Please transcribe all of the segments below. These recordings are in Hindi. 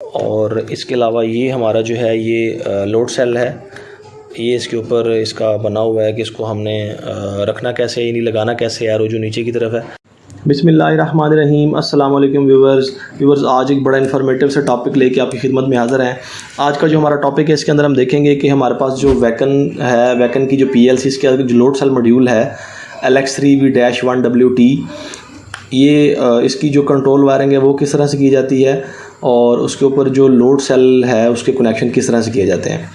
और इसके अलावा ये हमारा जो है ये लोड सेल है। ये इसके ऊपर इसका बना हुआ है कि इसको हमने रखना कैसे है, यानी लगाना कैसे है जो नीचे की तरफ़ है। बिसमीम अल्लाम व्यूवर्स। व्यूवर्स, आज एक बड़ा इन्फॉर्मेटिव से टॉपिक लेके आपकी खिदमत में हाज़िर हैं। आज का जो हमारा टॉपिक है, इसके अंदर हम देखेंगे कि हमारे पास जो वैकन है वैकन की जो पी एल सी इसके अंदर जो लोड सेल मॉड्यूल है L X three V dash one W T ये इसकी जो कंट्रोल वायरिंग है, वो किस तरह से की जाती है? और उसके ऊपर जो लोड सेल है, उसके कनेक्शन किस तरह से किए जाते हैं।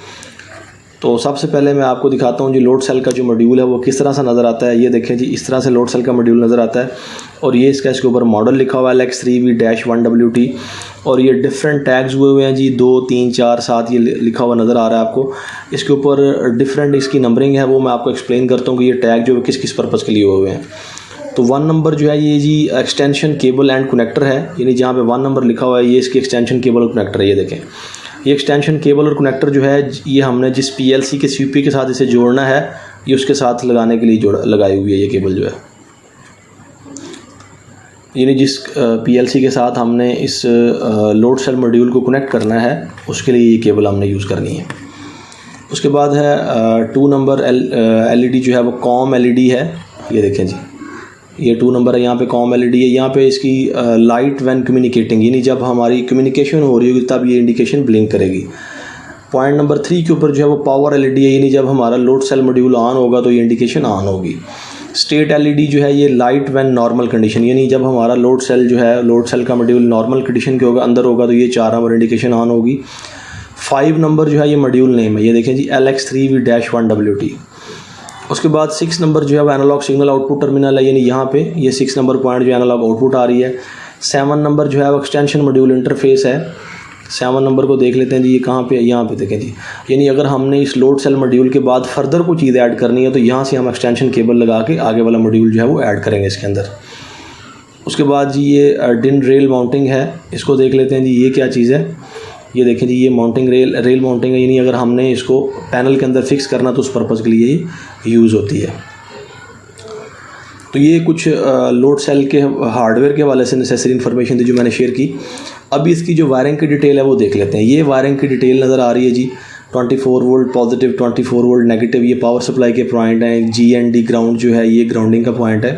तो सबसे पहले मैं आपको दिखाता हूँ जी लोड सेल का जो मॉड्यूल है, वो किस तरह से नज़र आता है। ये देखें जी, इस तरह से लोड सेल का मॉड्यूल नज़र आता है। और ये इसका इसके ऊपर मॉडल लिखा हुआ है L X three V dash one W T और ये डिफरेंट टैग्स हुए हुए हैं जी, दो, तीन, चार, सात, ये लिखा हुआ नज़र आ रहा है आपको। इसके ऊपर डिफरेंट इसकी नंबरिंग है, वो मैं आपको एक्सप्लेन करता हूँ कि ये टैग जो किस किस पर्पज़ के लिए हुए हुए हैं। तो वन नंबर जो है ये जी एक्सटेंशन केबल एंड कनेक्टर है। यानी जहाँ पे वन नंबर लिखा हुआ है, ये इसकी एक्सटेंशन केबल और कनेक्टर है, ये देखें। ये एक्सटेंशन केबल और कनेक्टर जो है, ये हमने जिस पीएलसी के सीपी के साथ इसे जोड़ना है, ये उसके साथ लगाने के लिए जोड़, लगाई हुई है ये केबल जो है। यानी जिस पीएलसी के साथ हमने इस लोड सेल मॉड्यूल को कनेक्ट करना है, उसके लिए ये केबल हमने यूज़ करनी है। उसके बाद है टू नंबर एल एलईडी जो है, वो कॉम एलईडी है। ये देखें जी। ये टू नंबर है, यहाँ पे कॉम एलईडी है, यहाँ पे इसकी लाइट वैन कम्युनिकेटिंग यानी जब हमारी कम्युनिकेशन हो रही होगी, तब ये इंडिकेशन ब्लिंक करेगी। पॉइंट नंबर थ्री के ऊपर जो है वो पावर एलईडी है, यानी जब हमारा लोड सेल मॉड्यूल ऑन होगा तो ये इंडिकेशन ऑन होगी। स्टेट एलईडी जो है ये लाइट वैन नॉर्मल कंडीशन यानी जब हमारा लोड सेल जो है लोड सेल का मॉड्यूल नॉर्मल कंडीशन के होगा, अंदर होगा तो ये चार नंबर इंडिकेशन ऑन होगी। फाइव नंबर जो है ये मॉड्यूल नेम है, ये देखें जी L X three V dash one W T उसके बाद सिक्स नंबर जो है वो एनालॉग सिग्नल आउटपुट टर्मिनल है, यानी यहाँ पे ये सिक्स नंबर पॉइंट जो एनालॉग आउटपुट आ रही है। सेवन नंबर जो है वो एक्सटेंशन मॉड्यूल इंटरफेस है। सेवन नंबर को देख लेते हैं जी, ये कहाँ पे यहाँ पे देखें जी। यानी अगर हमने इस लोड सेल मॉड्यूल के बाद फर्दर कोई चीज़ ऐड करनी है तो यहाँ से हम एक्सटेंशन केबल लगा के आगे वाला मॉड्यूल जो है वो ऐड करेंगे इसके अंदर। उसके बाद जी ये डिन रेल माउंटिंग है। इसको देख लेते हैं जी, ये क्या चीज़ है? ये देखें जी, ये माउंटिंग रेल रेल माउंटिंग यानी अगर हमने इसको पैनल के अंदर फिक्स करना तो उस पर्पज़ के लिए ही यूज़ होती है। तो ये कुछ लोड सेल के हार्डवेयर के हवाले से नेसेसरी इन्फॉर्मेशन थी जो मैंने शेयर की। अभी इसकी जो वायरिंग की डिटेल है, वो देख लेते हैं। ये वायरिंग की डिटेल नज़र आ रही है जी 24 वोल्ट पॉजिटिव 24 वोल्ट नेगेटिव ये पावर सप्लाई के पॉइंट हैं जी एंड डी ग्राउंड जो है, ये ग्राउंडिंग का पॉइंट है।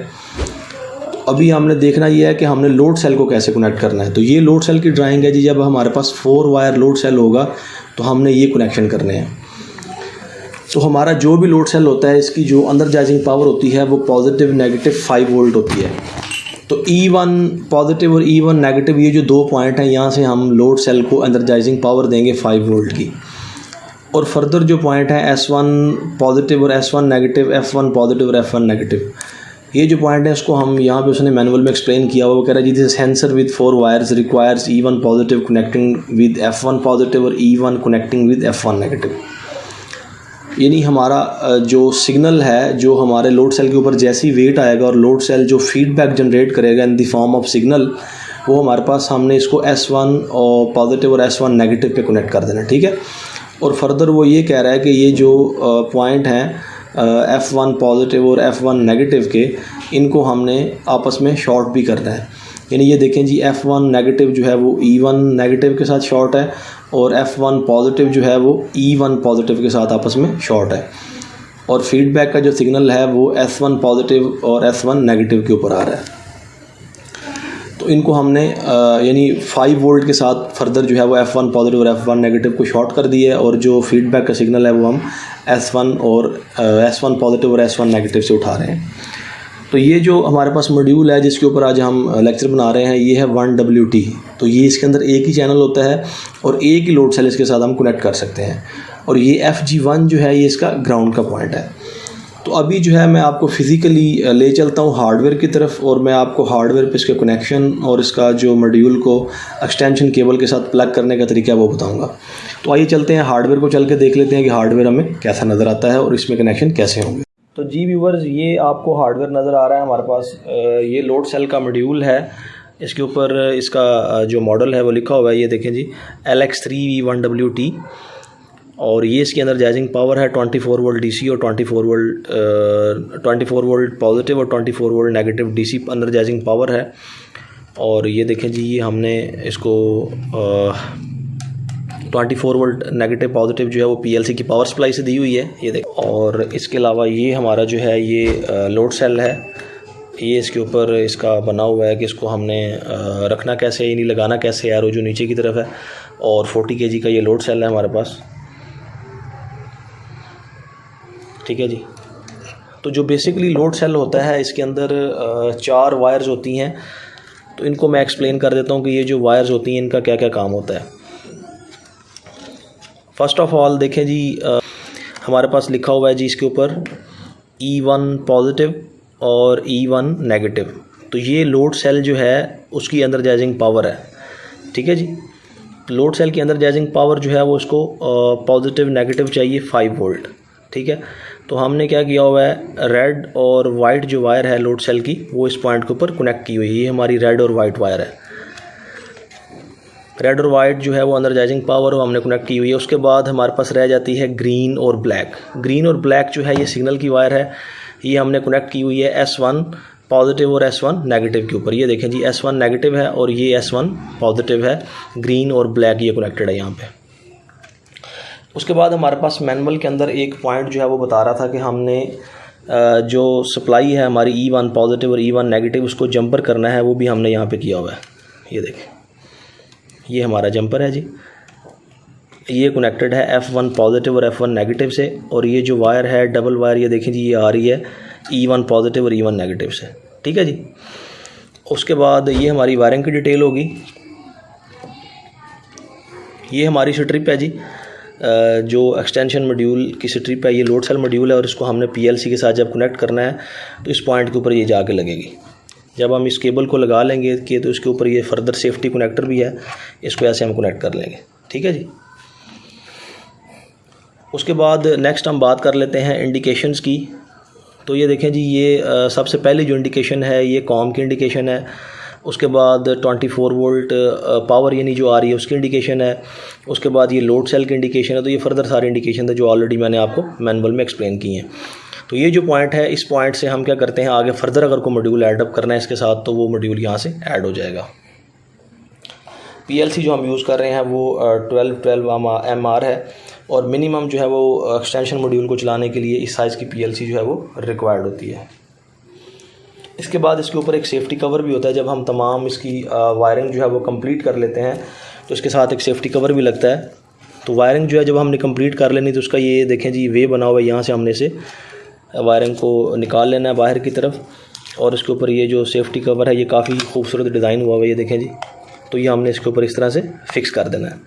अभी हमने देखना ये है कि हमने लोड सेल को कैसे कनेक्ट करना है। तो ये लोड सेल की ड्राइंग है जी, जब हमारे पास फोर वायर लोड सेल होगा तो हमने ये कनेक्शन करने हैं। तो हमारा जो भी लोड सेल होता है, इसकी जो अंदर जाइजिंग पावर होती है, वो पॉजिटिव नेगेटिव फाइव वोल्ट होती है। तो ई वन पॉजिटिव और ई वन नेगेटिव ये जो दो पॉइंट हैं, यहाँ से हम लोड सेल को एनर्जाइजिंग पावर देंगे फाइव वोल्ट की। और फर्दर जो पॉइंट है एस वन पॉजिटिव और S one negative F one positive और एफ़ वन नेगेटिव ये जो पॉइंट है, इसको हम यहाँ पे उसने मैनुअल में एक्सप्लेन किया हुआ वो कह रहा है, जी this sensor with four wires requires E one positive connecting with F one positive और E one connecting with F one negative यानी हमारा जो सिग्नल है, जो हमारे लोड सेल के ऊपर जैसी वेट आएगा और लोड सेल जो फीडबैक जनरेट करेगा in the form of signal वो हमारे पास हमने इसको एस वन और पॉजिटिव और एस वन नेगेटिव पे कनेक्ट कर देना, ठीक है? और फर्दर वो ये कह रहा है कि ये जो पॉइंट हैं एफ़ वन पॉजिटिव और एफ़ वन नेगेटिव के, इनको हमने आपस में शॉर्ट भी करना है। यानी ये देखें जी एफ़ वन नेगेटिव जो है वो ई वन नेगेटिव के साथ शॉर्ट है और एफ़ वन पॉजिटिव जो है वो ई वन पॉजिटिव के साथ आपस में शॉर्ट है। और फीडबैक का जो सिग्नल है वो एस वन पॉजिटिव और एस वन नेगेटिव के ऊपर आ रहा है। तो इनको हमने यानी फाइव वोल्ट के साथ फर्दर जो है वो एफ़ वन पॉजिटिव और एफ़ वन नेगेटिव को शॉर्ट कर दिया है और जो फीडबैक का सिग्नल है वो हम एस वन और एस वन पॉजिटिव और एस वन नेगेटिव से उठा रहे हैं। तो ये जो हमारे पास मॉड्यूल है जिसके ऊपर आज हम लेक्चर बना रहे हैं, ये है वन डब्ल्यू टी तो ये इसके अंदर एक ही चैनल होता है और एक ही लोड सेल इसके साथ हम कनेक्ट कर सकते हैं। और ये एफ़ जी वन जो है, ये इसका ग्राउंड का पॉइंट है। तो अभी जो है मैं आपको फ़िज़िकली ले चलता हूँ हार्डवेयर की तरफ़ और मैं आपको हार्डवेयर पे इसके कनेक्शन और इसका जो मॉड्यूल को एक्सटेंशन केबल के साथ प्लग करने का तरीका वो बताऊँगा। तो आइए चलते हैं हार्डवेयर को चल के देख लेते हैं कि हार्डवेयर हमें कैसा नज़र आता है और इसमें कनेक्शन कैसे होंगे। तो जी व्यूवर्स ये आपको हार्डवेयर नज़र आ रहा है हमारे पास ये लोड सेल का मॉड्यूल है। इसके ऊपर इसका जो मॉडल है वो लिखा हुआ है, ये देखें G L X three V one W T और ये इसके अंदर जाइजिंग पावर है 24 फोर वोल्ट डीसी और 24 four volt twenty four volt positive और 24 four volt negative D C अंदर जाइजिंग पावर है। और ये देखें जी, ये हमने इसको twenty four volt negative positive जो है वो पीएलसी की पावर सप्लाई से दी हुई है। ये देख, और इसके अलावा ये हमारा जो है ये लोड सेल है। ये इसके ऊपर इसका बना हुआ है कि इसको हमने रखना कैसे है, यानी लगाना कैसे है जो नीचे की तरफ़ है। और 40 के का ये लोड सेल है हमारे पास। ठीक है जी। तो जो बेसिकली लोड सेल होता है इसके अंदर चार वायर्स होती हैं। तो इनको मैं एक्सप्लेन कर देता हूँ कि ये जो वायर्स होती हैं इनका क्या क्या काम होता है। फ़र्स्ट ऑफ़ ऑल देखें जी आ, हमारे पास लिखा हुआ है जी इसके ऊपर ई वन पॉजिटिव और ई वन नेगेटिव तो ये लोड सेल जो है उसकी अंदर जैजिंग पावर है। ठीक है जी? लोड सेल की अंदर जैजिंग पावर जो है वो उसको पॉजिटिव नेगेटिव चाहिए फाइव वोल्ट ठीक है? तो हमने क्या किया हुआ है? रेड और वाइट जो वायर है लोड सेल की, वो इस पॉइंट के ऊपर कनेक्ट की हुई है। ये हमारी रेड और वाइट वायर है। रेड और वाइट जो है वो एनर्जाइजिंग पावर वो हमने कनेक्ट की हुई है। उसके बाद हमारे पास रह जाती है ग्रीन और ब्लैक ग्रीन और ब्लैक जो है ये सिग्नल की वायर है। ये हमने कनेक्ट की हुई है एस वन पॉजिटिव और एस वन नेगेटिव के ऊपर। ये देखें जी एस वन नेगेटिव है और ये एस वन पॉजिटिव है। ग्रीन और ब्लैक ये कनेक्टेड है यहाँ पे। उसके बाद हमारे पास मैनुअल के अंदर एक पॉइंट जो है वो बता रहा था कि हमने जो सप्लाई है हमारी ई वन पॉजिटिव और ई वन नेगेटिव उसको जंपर करना है, वो भी हमने यहाँ पे किया हुआ है। ये देखें। ये हमारा जंपर है जी। ये कनेक्टेड है एफ़ वन पॉजिटिव और एफ़ वन नेगेटिव से, और ये जो वायर है डबल वायर ये देखें जी, ये आ रही है ई वन पॉजिटिव और ई वन नेगेटिव से। ठीक है जी? उसके बाद ये हमारी वायरिंग की डिटेल होगी। ये हमारी स्ट्रिप है जी। जो एक्सटेंशन मॉड्यूल की स्ट्रिप है ये लोड सेल मॉड्यूल है और इसको हमने पीएलसी के साथ जब कनेक्ट करना है तो इस पॉइंट के ऊपर ये जाके लगेगी। जब हम इस केबल को लगा लेंगे कि तो इसके ऊपर ये फर्दर सेफ्टी कनेक्टर भी है, इसको ऐसे हम कनेक्ट कर लेंगे। ठीक है जी? उसके बाद नेक्स्ट हम बात कर लेते हैं इंडिकेशंस की। तो ये देखें जी, ये सबसे पहली जो इंडिकेशन है, ये कॉम की इंडिकेशन है। उसके बाद 24 वोल्ट पावर यानी जो आ रही है, उसकी इंडिकेशन है। उसके बाद ये लोड सेल की इंडिकेशन है तो ये फर्दर सारी इंडिकेशन है जो ऑलरेडी मैंने आपको मैनुअल में एक्सप्लेन की हैं। तो ये जो पॉइंट है, इस पॉइंट से हम क्या करते हैं, आगे फर्दर अगर कोई मॉड्यूल ऐडअप करना है इसके साथ तो वो मॉड्यूल यहाँ से ऐड हो जाएगा। पीएलसी जो हम यूज़ कर रहे हैं, वो ट्वेल्व ट्वेल्व एम आर है और मिनिमम जो है वो एक्सटेंशन मॉड्यूल को चलाने के लिए इस साइज़ की पीएलसी जो है वो रिक्वायर्ड होती है। इसके बाद इसके ऊपर एक सेफ़्टी कवर भी होता है। जब हम तमाम इसकी वायरिंग जो है वो कंप्लीट कर लेते हैं तो इसके साथ एक सेफ़्टी कवर भी लगता है। तो वायरिंग जो है, जब हमने कंप्लीट कर लेनी तो उसका ये देखें जी वे बना हुआ है यहाँ से हमने इसे वायरिंग को निकाल लेना है बाहर की तरफ़। और इसके ऊपर ये जो सेफ़्टी कवर है, ये काफ़ी खूबसूरत डिज़ाइन हुआ हुआ ये देखें जी। तो ये हमने इसके ऊपर इस तरह से फिक्स कर देना है।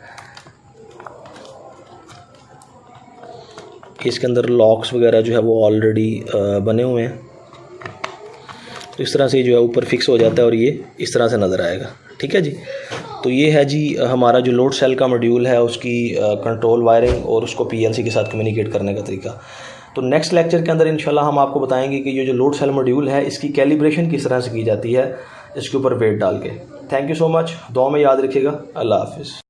इसके अंदर लॉक्स वगैरह जो है, वो ऑलरेडी बने हुए हैं। तो इस तरह से जो है ऊपर फिक्स हो जाता है और ये इस तरह से नज़र आएगा। ठीक है जी? तो ये है जी हमारा जो लोड सेल का मॉड्यूल है, उसकी कंट्रोल वायरिंग और उसको पीएलसी के साथ कम्युनिकेट करने का तरीका। तो नेक्स्ट लेक्चर के अंदर इंशाल्लाह हम आपको बताएँगे कि ये जो लोड सेल मॉड्यूल है, इसकी कैलिब्रेशन किस तरह से की जाती है, इसके ऊपर वेट डाल के। थैंक यू सो मच दो में याद रखिएगा। अल्लाह हाफिज़।